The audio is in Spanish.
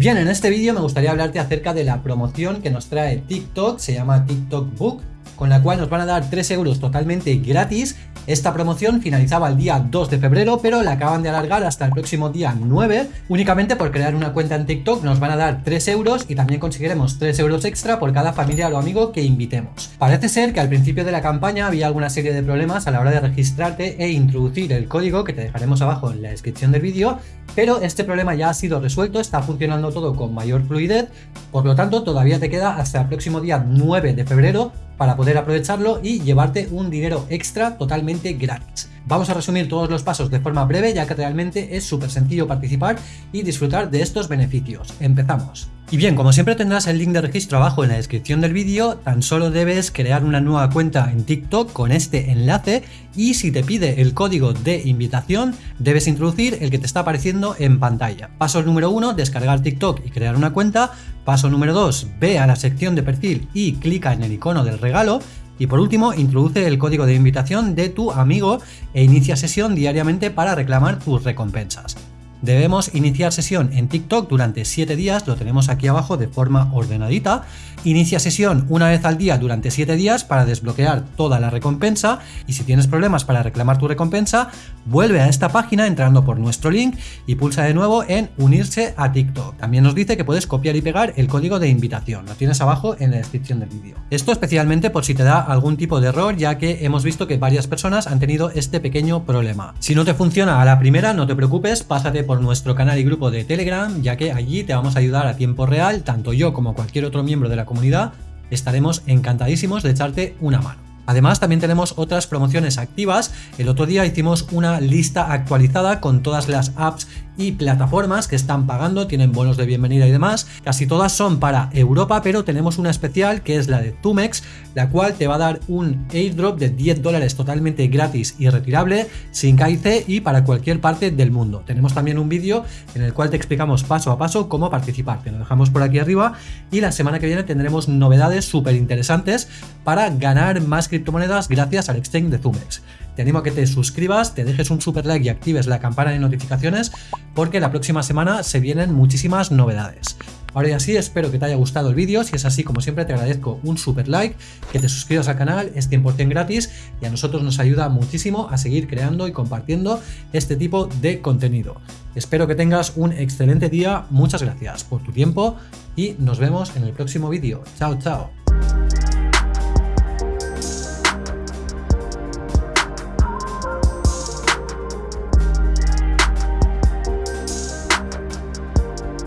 Bien, en este vídeo me gustaría hablarte acerca de la promoción que nos trae TikTok, se llama TikTok Book, con la cual nos van a dar 3 euros totalmente gratis. Esta promoción finalizaba el día 2 de febrero, pero la acaban de alargar hasta el próximo día 9. Únicamente por crear una cuenta en TikTok nos van a dar 3 euros y también conseguiremos 3 euros extra por cada familiar o amigo que invitemos. Parece ser que al principio de la campaña había alguna serie de problemas a la hora de registrarte e introducir el código que te dejaremos abajo en la descripción del vídeo, pero este problema ya ha sido resuelto, está funcionando todo con mayor fluidez, por lo tanto todavía te queda hasta el próximo día 9 de febrero para poder aprovecharlo y llevarte un dinero extra totalmente gratis. Vamos a resumir todos los pasos de forma breve ya que realmente es súper sencillo participar y disfrutar de estos beneficios. Empezamos. Y bien, como siempre tendrás el link de registro abajo en la descripción del vídeo, tan solo debes crear una nueva cuenta en TikTok con este enlace y si te pide el código de invitación, debes introducir el que te está apareciendo en pantalla. Paso número 1, descargar TikTok y crear una cuenta. Paso número 2, ve a la sección de perfil y clica en el icono del regalo. Y por último, introduce el código de invitación de tu amigo e inicia sesión diariamente para reclamar tus recompensas. Debemos iniciar sesión en TikTok durante 7 días, lo tenemos aquí abajo de forma ordenadita. Inicia sesión una vez al día durante 7 días para desbloquear toda la recompensa y si tienes problemas para reclamar tu recompensa, vuelve a esta página entrando por nuestro link y pulsa de nuevo en unirse a TikTok. También nos dice que puedes copiar y pegar el código de invitación, lo tienes abajo en la descripción del vídeo. Esto especialmente por si te da algún tipo de error ya que hemos visto que varias personas han tenido este pequeño problema. Si no te funciona a la primera, no te preocupes, pásate por nuestro canal y grupo de Telegram, ya que allí te vamos a ayudar a tiempo real, tanto yo como cualquier otro miembro de la comunidad, estaremos encantadísimos de echarte una mano. Además también tenemos otras promociones activas, el otro día hicimos una lista actualizada con todas las apps y plataformas que están pagando, tienen bonos de bienvenida y demás. Casi todas son para Europa, pero tenemos una especial que es la de Tumex, la cual te va a dar un airdrop de 10 dólares totalmente gratis y retirable, sin KIC y para cualquier parte del mundo. Tenemos también un vídeo en el cual te explicamos paso a paso cómo participar. Te lo dejamos por aquí arriba y la semana que viene tendremos novedades súper interesantes para ganar más criptomonedas gracias al exchange de Tumex te animo a que te suscribas, te dejes un super like y actives la campana de notificaciones porque la próxima semana se vienen muchísimas novedades. Ahora ya sí, espero que te haya gustado el vídeo, si es así como siempre te agradezco un super like, que te suscribas al canal, es 100% gratis y a nosotros nos ayuda muchísimo a seguir creando y compartiendo este tipo de contenido. Espero que tengas un excelente día, muchas gracias por tu tiempo y nos vemos en el próximo vídeo. Chao, chao.